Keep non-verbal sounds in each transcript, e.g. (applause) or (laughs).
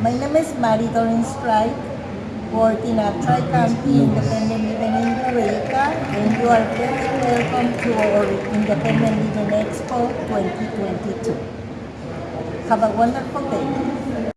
My name is Mary Doreen Strike, working at Tri-County Independent Living in Eureka, and you are very welcome to our Independent Living Expo 2022. Have a wonderful day.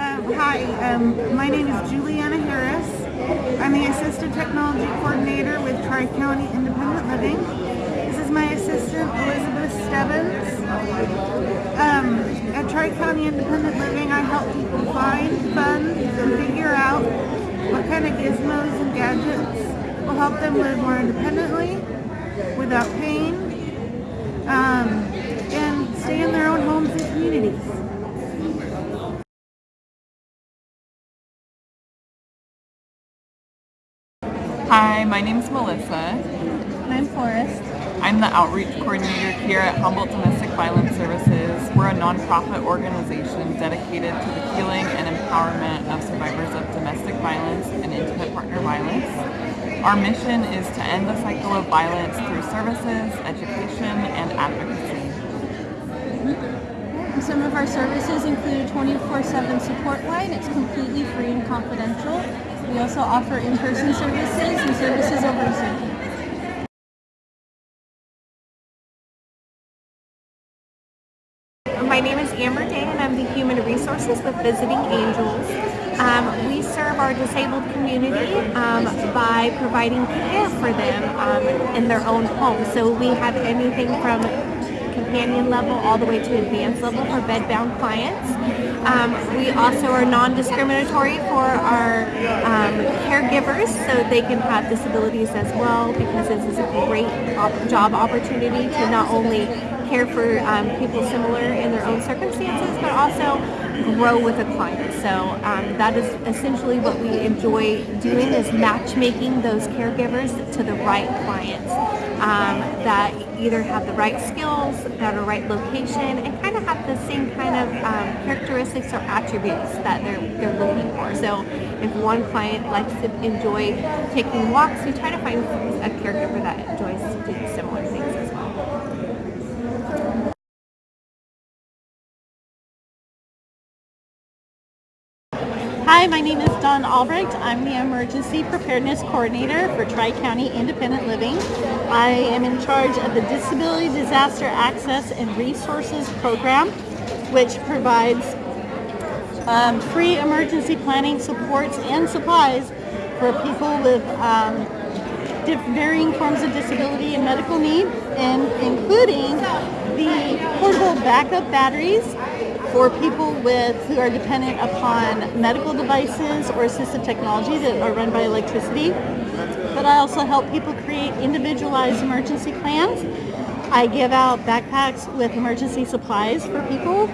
Um, hi, um, my name is Juliana Harris. I'm the Assistant Technology Coordinator with Tri-County Independent Living. Is my assistant, Elizabeth Stebbins. Um, at Tri-County Independent Living, I help people find, fund, and figure out what kind of gizmos and gadgets will help them live more independently, without pain, um, and stay in their own homes and communities. Hi, my name's Melissa. And I'm Forrest. I'm the outreach coordinator here at Humboldt Domestic Violence Services. We're a nonprofit organization dedicated to the healing and empowerment of survivors of domestic violence and intimate partner violence. Our mission is to end the cycle of violence through services, education, and advocacy. Some of our services include a 24-7 support line. It's completely free and confidential. We also offer in-person services and services over Zoom. Is Amber Day and I'm the Human Resources with Visiting Angels. Um, we serve our disabled community um, by providing care for them um, in their own home. So we have anything from companion level all the way to advanced level for bedbound clients. Um, we also are non-discriminatory for our um, caregivers so they can have disabilities as well because this is a great op job opportunity to not only care for um, people similar in their own circumstances but also grow with a client. So um, that is essentially what we enjoy doing is matchmaking those caregivers to the right clients um, that either have the right skills, that are right location, and kind of have the same kind of um, characteristics or attributes that they're, they're looking for. So if one client likes to enjoy taking walks, we try to find a caregiver that enjoys doing similar things Hi, my name is Dawn Albrecht. I'm the Emergency Preparedness Coordinator for Tri-County Independent Living. I am in charge of the Disability Disaster Access and Resources Program, which provides um, free emergency planning supports and supplies for people with um, varying forms of disability and medical need, and including the portable backup batteries for people with who are dependent upon medical devices or assistive technology that are run by electricity. But I also help people create individualized emergency plans. I give out backpacks with emergency supplies for people.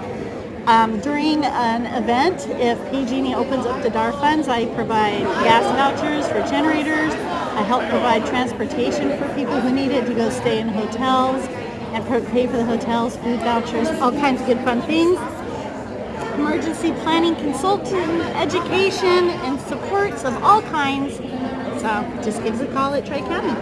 Um, during an event, if PG&E opens up the DAR funds, I provide gas vouchers for generators. I help provide transportation for people who need it to go stay in hotels and pay for the hotels, food vouchers, all kinds of good fun things emergency planning consulting, education, and supports of all kinds. So just give us a call at Tri-County.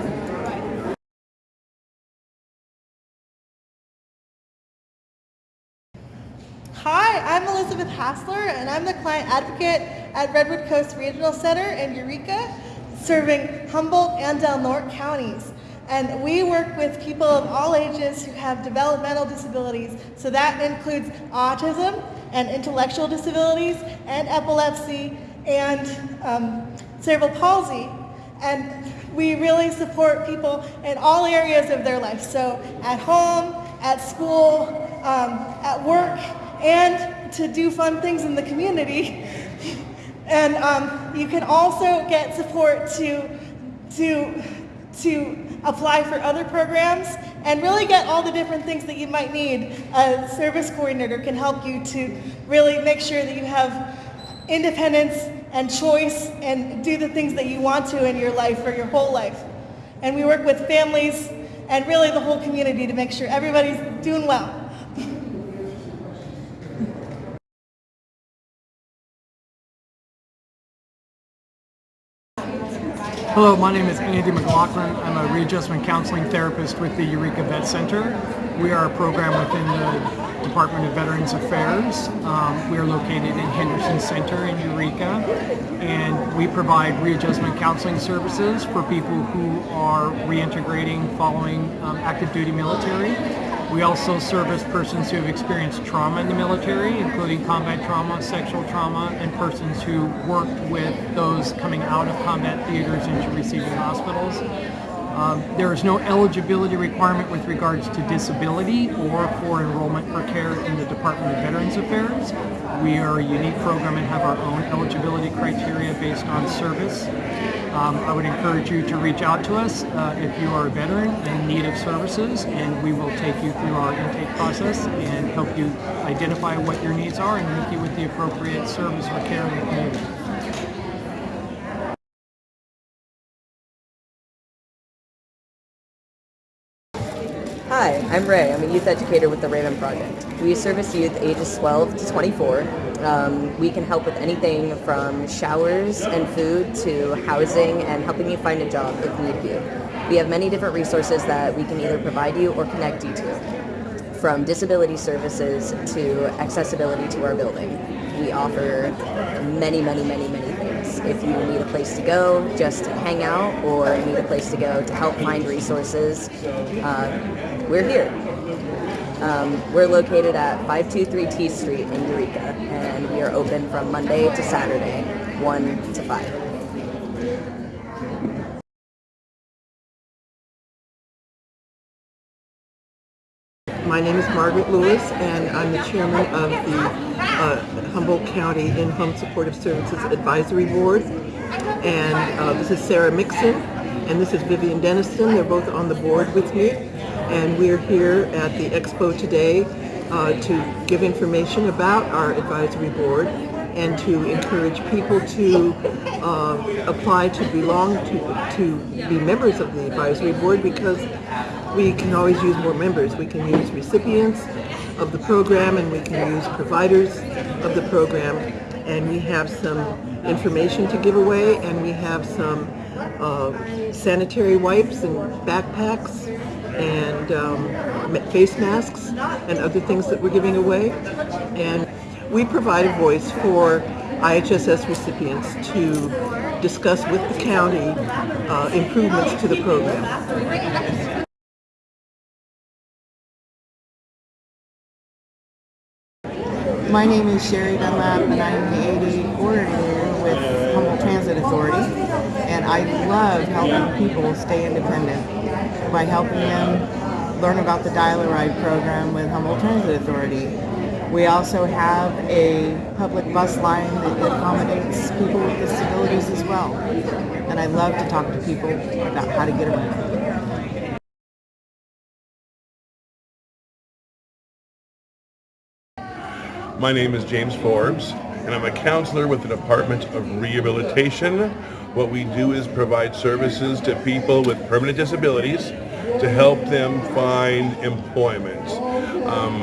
Hi, I'm Elizabeth Hassler, and I'm the client advocate at Redwood Coast Regional Center in Eureka, serving Humboldt and Del Norte counties. And we work with people of all ages who have developmental disabilities. So that includes autism and intellectual disabilities and epilepsy and um, cerebral palsy. And we really support people in all areas of their life. So at home, at school, um, at work, and to do fun things in the community. (laughs) and um, you can also get support to, to, to apply for other programs, and really get all the different things that you might need. A service coordinator can help you to really make sure that you have independence and choice and do the things that you want to in your life or your whole life. And we work with families and really the whole community to make sure everybody's doing well. Hello, my name is Andy McLaughlin. I'm a readjustment counseling therapist with the Eureka Vet Center. We are a program within the Department of Veterans Affairs. Um, we are located in Henderson Center in Eureka, and we provide readjustment counseling services for people who are reintegrating following um, active duty military. We also service persons who have experienced trauma in the military, including combat trauma, sexual trauma, and persons who worked with those coming out of combat theaters into receiving hospitals. Um, there is no eligibility requirement with regards to disability or for enrollment for care in the Department of Veterans Affairs. We are a unique program and have our own eligibility criteria based on service. Um, I would encourage you to reach out to us uh, if you are a veteran in need of services and we will take you through our intake process and help you identify what your needs are and link you with the appropriate service or care in the community. Hi, I'm Ray. I'm a youth educator with the Raven Project. We service youth ages 12 to 24. Um, we can help with anything from showers and food to housing and helping you find a job if need be. We have many different resources that we can either provide you or connect you to. From disability services to accessibility to our building. We offer many, many, many, many things. If you need a place to go, just to hang out, or need a place to go to help find resources, uh, we're here. Um, we're located at 523 T Street in Eureka, and we are open from Monday to Saturday, 1 to 5. My name is Margaret Lewis, and I'm the chairman of the uh, Humboldt County In-Home Supportive Services Advisory Board. And uh, this is Sarah Mixon, and this is Vivian Denniston. They're both on the board with me. And we're here at the expo today uh, to give information about our advisory board and to encourage people to uh, apply to belong to, to be members of the advisory board because we can always use more members. We can use recipients of the program and we can use providers of the program and we have some information to give away and we have some uh, sanitary wipes and backpacks and um, face masks and other things that we're giving away. And we provide a voice for IHSS recipients to discuss with the county uh, improvements to the program. My name is Sherry Dunlap and I'm the AD coordinator with Humboldt Transit Authority and I love helping people stay independent by helping them learn about the Dial-A-Ride program with Humboldt Transit Authority. We also have a public bus line that accommodates people with disabilities as well and I love to talk to people about how to get around. My name is James Forbes, and I'm a counselor with the Department of Rehabilitation. What we do is provide services to people with permanent disabilities to help them find employment. Um,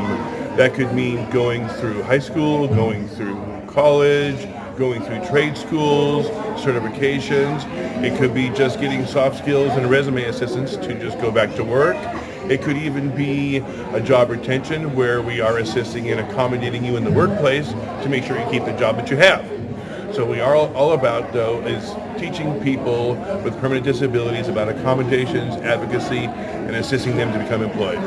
that could mean going through high school, going through college, going through trade schools, certifications. It could be just getting soft skills and resume assistance to just go back to work. It could even be a job retention where we are assisting in accommodating you in the workplace to make sure you keep the job that you have. So we are all, all about, though, is teaching people with permanent disabilities about accommodations, advocacy, and assisting them to become employed.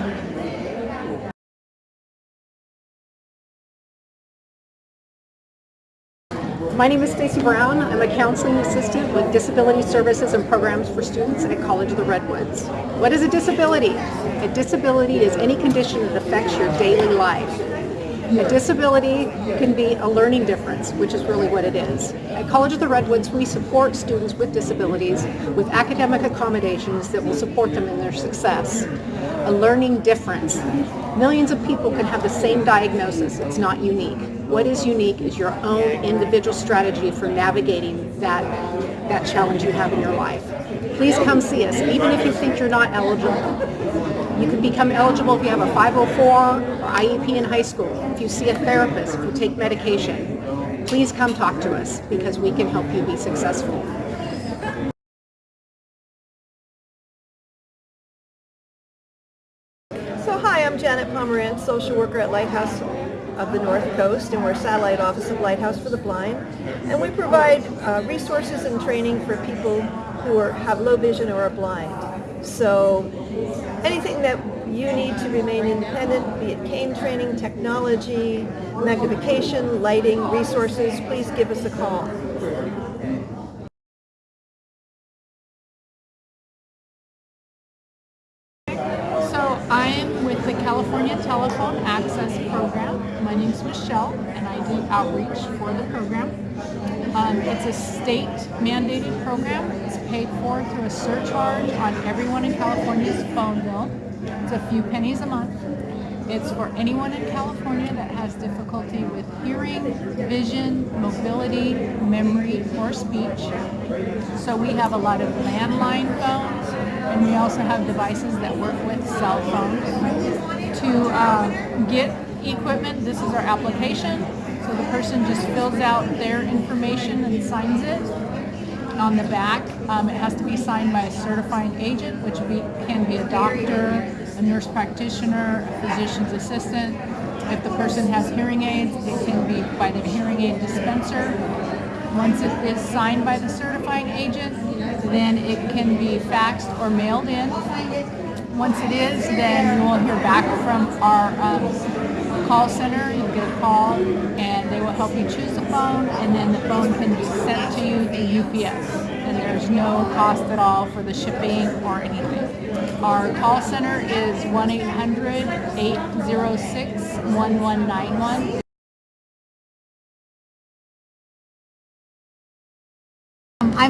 My name is Stacy Brown. I'm a counseling assistant with Disability Services and Programs for Students at College of the Redwoods. What is a disability? A disability is any condition that affects your daily life. A disability can be a learning difference, which is really what it is. At College of the Redwoods, we support students with disabilities with academic accommodations that will support them in their success. A learning difference. Millions of people can have the same diagnosis. It's not unique. What is unique is your own individual strategy for navigating that, that challenge you have in your life. Please come see us, even if you think you're not eligible. You can become eligible if you have a 504 or IEP in high school, if you see a therapist, if you take medication. Please come talk to us because we can help you be successful. So hi, I'm Janet Pomerantz, social worker at Lighthouse of the North Coast, and we're satellite office of Lighthouse for the Blind. And we provide uh, resources and training for people who are, have low vision or are blind. So anything that you need to remain independent, be it cane training, technology, magnification, lighting, resources, please give us a call. So I'm California Telephone Access Program. My name is Michelle and I do outreach for the program. Um, it's a state mandated program. It's paid for through a surcharge on everyone in California's phone bill. It's a few pennies a month. It's for anyone in California that has difficulty with hearing, vision, mobility, memory, or speech. So we have a lot of landline phones, and we also have devices that work with cell phones. To uh, get equipment, this is our application. So the person just fills out their information and signs it on the back. Um, it has to be signed by a certifying agent, which be, can be a doctor, a nurse practitioner, a physician's assistant. If the person has hearing aids, it can be by the hearing aid dispenser. Once it is signed by the certifying agent, then it can be faxed or mailed in. Once it is, then you will hear back from our um, call center. You'll get a call and they will help you choose the phone and then the phone can be sent to you through UPS. And there's no cost at all for the shipping or anything. Our call center is 1-800-806-1191.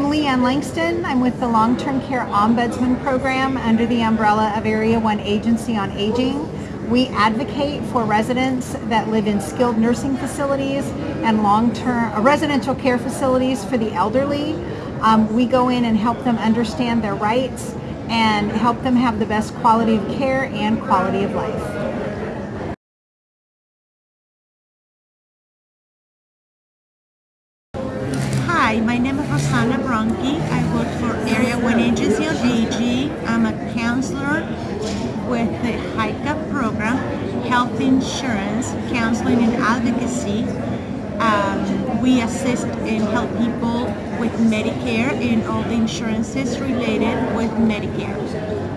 I'm Leanne Langston. I'm with the Long-Term Care Ombudsman Program under the umbrella of Area 1 Agency on Aging. We advocate for residents that live in skilled nursing facilities and long-term uh, residential care facilities for the elderly. Um, we go in and help them understand their rights and help them have the best quality of care and quality of life. The HICA program, Health Insurance, Counseling and Advocacy. Um, we assist and help people with Medicare and all the insurances related with Medicare.